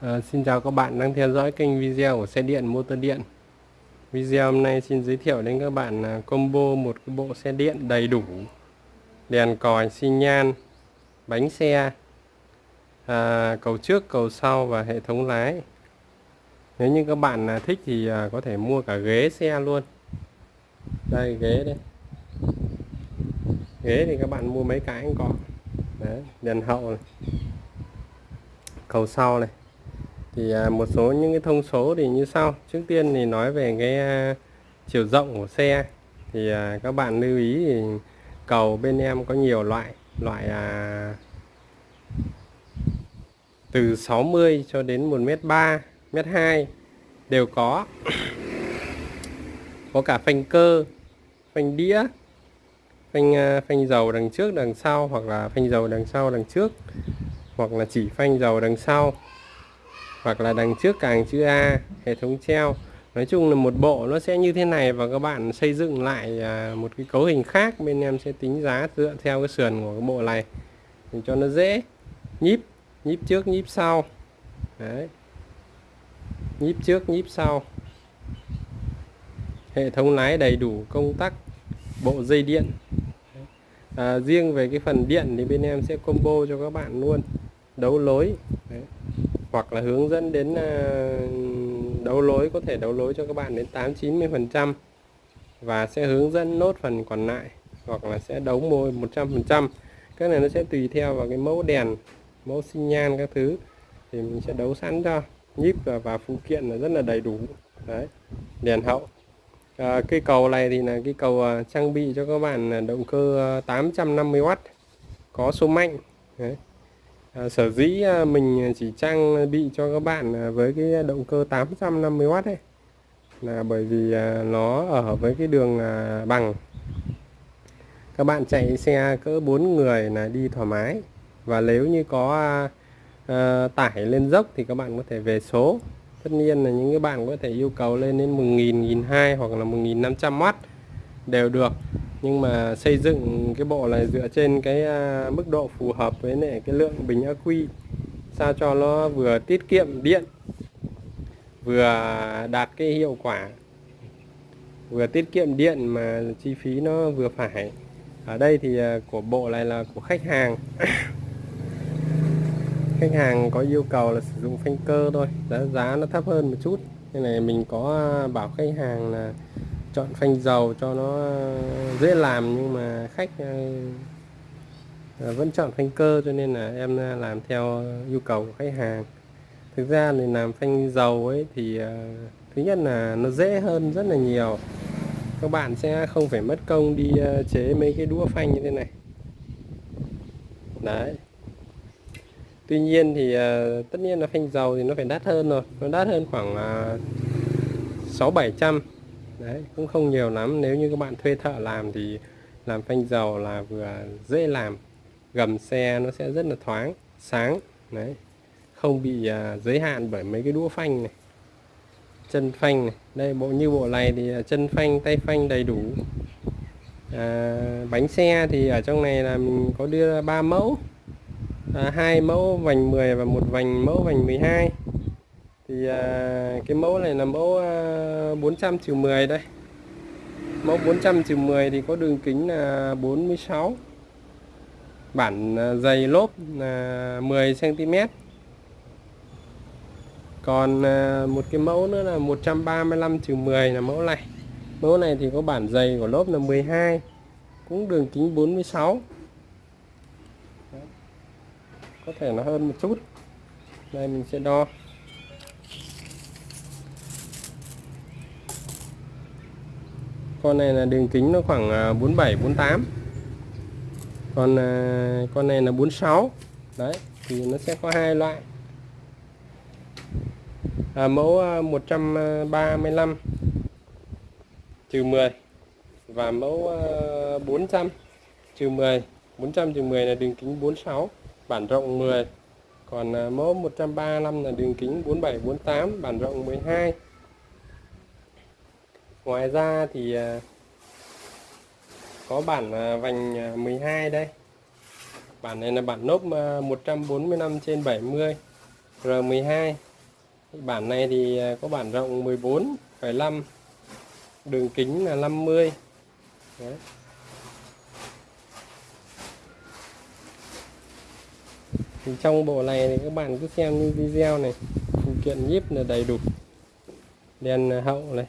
À, xin chào các bạn đang theo dõi kênh video của xe điện motor điện. Video hôm nay xin giới thiệu đến các bạn là combo một cái bộ xe điện đầy đủ. Đèn còi, xi nhan, bánh xe à, Cầu trước, cầu sau và hệ thống lái. Nếu như các bạn à, thích thì à, có thể mua cả ghế xe luôn. Đây ghế đây. Ghế thì các bạn mua mấy cái cũng có. Đấy, đèn hậu này. Cầu sau này thì à, một số những cái thông số thì như sau. Trước tiên thì nói về cái à, chiều rộng của xe. Thì à, các bạn lưu ý thì cầu bên em có nhiều loại. Loại từ 60 cho đến 1m3 mét 2 đều có. Có cả phanh cơ, phanh đĩa, phanh phanh dầu đằng trước, đằng sau hoặc là phanh dầu đằng sau, đằng trước hoặc là chỉ phanh dầu đằng sau hoặc là đằng trước càng chữ A hệ thống treo. Nói chung là một bộ nó sẽ như thế này và các bạn xây dựng lại à, một cái cấu hình khác bên em sẽ tính giá dựa theo cái sườn của cái bộ này. Để cho nó dễ. Nhíp nhíp trước nhíp sau. Đấy. Nhíp trước nhíp sau. Hệ thống lái đầy đủ công tắc bộ dây điện. À, riêng về cái phần điện thì bên em sẽ combo cho các bạn luôn. Đấu lối. Đấy hoặc là hướng dẫn đến ờ, đấu lối có thể đấu lối cho các bạn đến 8 90 phần trăm và sẽ hướng dẫn nốt phần còn lại hoặc là sẽ đấu môi 100 phần trăm. Cái này nó sẽ tùy theo vào cái mẫu đèn mẫu xi nhan các thứ thì mình sẽ đấu sẵn cho. Nhíp và, và phụ kiện là rất là đầy đủ. Đấy đèn hậu. Ờ, à, cây cầu này thì là cái cầu ờ, trang bị cho các bạn động cơ 850W có số mạnh. Đấy. À, sở dĩ à, mình chỉ trang bị cho các bạn à, với cái động cơ 850W ấy là bởi vì à, nó ở với cái đường bằng. Các bạn chạy xe cỡ 4 người là đi thoải mái. Và nếu như có à, tải lên dốc thì các bạn có thể về số. Tất nhiên là những cái bạn có thể yêu cầu lên đến 1.000, 1.200 hoặc là 1.500W đều được nhưng mà xây dựng cái bộ này dựa trên cái à, mức độ phù hợp với lại cái lượng bình ắc quy sao cho nó vừa tiết kiệm điện vừa đạt cái hiệu quả vừa tiết kiệm điện mà chi phí nó vừa phải. Ở đây thì à, của bộ này là của khách hàng. Khách hàng có yêu cầu là sử dụng phanh cơ thôi giá giá nó thấp hơn một chút. Nên này mình có à, bảo khách hàng là chọn phanh dầu cho nó dễ làm, nhưng mà khách ờ, vẫn chọn phanh cơ, cho nên là em làm theo yêu cầu của khách hàng. Thực ra thì làm phanh dầu ấy thì ờ, thứ nhất là nó dễ hơn rất là nhiều. Các bạn sẽ không phải mất công đi ờ, chế mấy cái đũa phanh như thế này. Đấy. Tuy nhiên thì tất nhiên là phanh dầu thì nó phải đắt hơn rồi. Nó đắt hơn khoảng sáu bảy trăm đấy cũng không nhiều lắm. Nếu như các bạn thuê thợ làm thì làm phanh dầu là vừa dễ làm. Gầm xe nó sẽ rất là thoáng sáng. Đấy không bị uh, giới hạn bởi mấy cái đũa phanh này chân phanh này. Đây bộ như bộ này thì à, chân phanh tay phanh đầy đủ. À, bánh xe thì ở trong này là mình có đưa ba mẫu. À, hai mẫu vành 10 và một vành mẫu vành 12 thì à, cái mẫu này là mẫu à, 400 trừ 10 đây. Mẫu 400 trừ 10 thì có đường kính là 46 bản à, dày lốp là 10 cm còn à, một cái mẫu nữa là 135 trừ 10 là mẫu này. Mẫu này thì có bản dày của lốp là 12 cũng đường kính 46 có thể là hơn một chút. Đây mình sẽ đo. Con này là đường kính nó khoảng à, 47 48 còn à, con này là 46 đấy thì nó sẽ có hai loại. À, mẫu à, 135 trừ 10 và mẫu 400 trừ 10 400 trừ 10 là đường kính 46 bản rộng 10 còn mẫu 135 là đường kính 47 48 bản rộng 12 ngoài ra thì à, có bản à, vành à, 12 đây. Bản này là bản nốt 145 trên 70 R12 bản này thì có bản rộng 14,5 đường kính là 50 Đấy. thì trong bộ này thì các bạn cứ xem như video này. Phụ kiện nhíp là đầy đủ. Đèn hậu này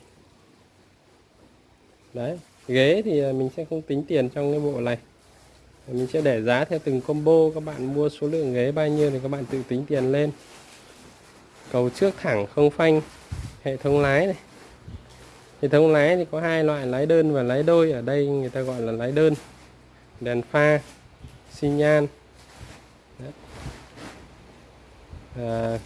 đấy ghế thì à, mình sẽ không tính tiền trong cái bộ này. Mình sẽ để giá theo từng combo các bạn mua số lượng ghế bao nhiêu thì các bạn tự tính tiền lên. Cầu trước thẳng không phanh hệ thống lái này. Hệ thống lái thì có hai loại lái đơn và lái đôi. Ở đây người ta gọi là lái đơn. Đèn pha xi nhan. À,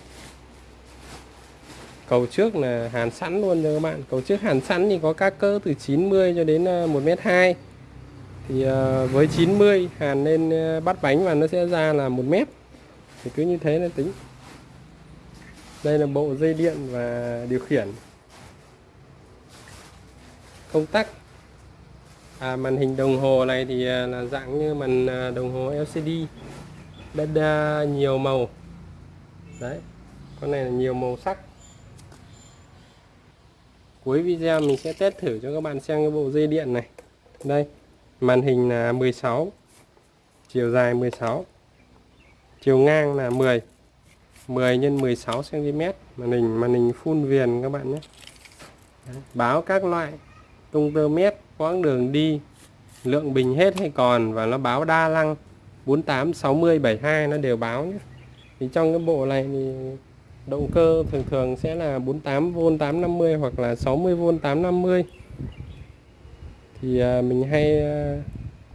cầu trước là hàn sẵn luôn nha các bạn. Cầu trước hàn sẵn thì có các cỡ từ 90 cho đến ờ, 1m2 thì ờ, với 90 hàn lên ờ, bắt bánh và nó sẽ ra là 1 mét. Thì cứ như thế là tính. Đây là bộ dây điện và điều khiển. Công tắc. À, màn hình đồng hồ này thì là dạng như màn đồng hồ LCD bên nhiều màu. Đấy. Con này là nhiều màu sắc cuối video mình sẽ test thử cho các bạn xem cái bộ dây điện này đây, màn hình là 16 chiều dài 16 chiều ngang là 10 10 x 16 cm màn hình màn hình full viền các bạn nhé Đấy. báo các loại tung tơ mét, quãng đường đi, lượng bình hết hay còn và nó báo đa lăng 48 60 72 nó đều báo nhé thì trong cái bộ này thì động cơ thường thường sẽ là 48V 850 hoặc là 60V 850 thì à, mình hay à,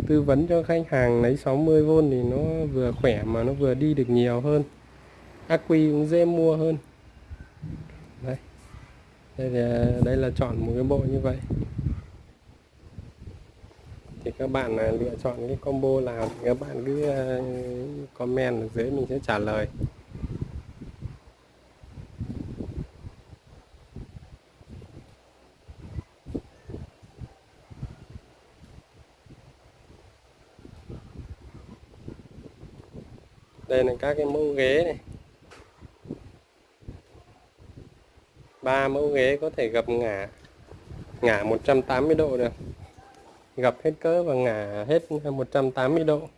tư vấn cho khách hàng lấy 60V thì nó vừa khỏe mà nó vừa đi được nhiều hơn. Ác quy cũng dễ mua hơn. Đây đây là đây là chọn một cái bộ như vậy. Thì các bạn à, lựa chọn cái combo nào thì các bạn cứ comment ở dưới mình sẽ trả lời. Đây là các cái mẫu ghế này ba mẫu ghế có thể gập ngả ngả 180 độ được gập hết cỡ và ngả hết 180 độ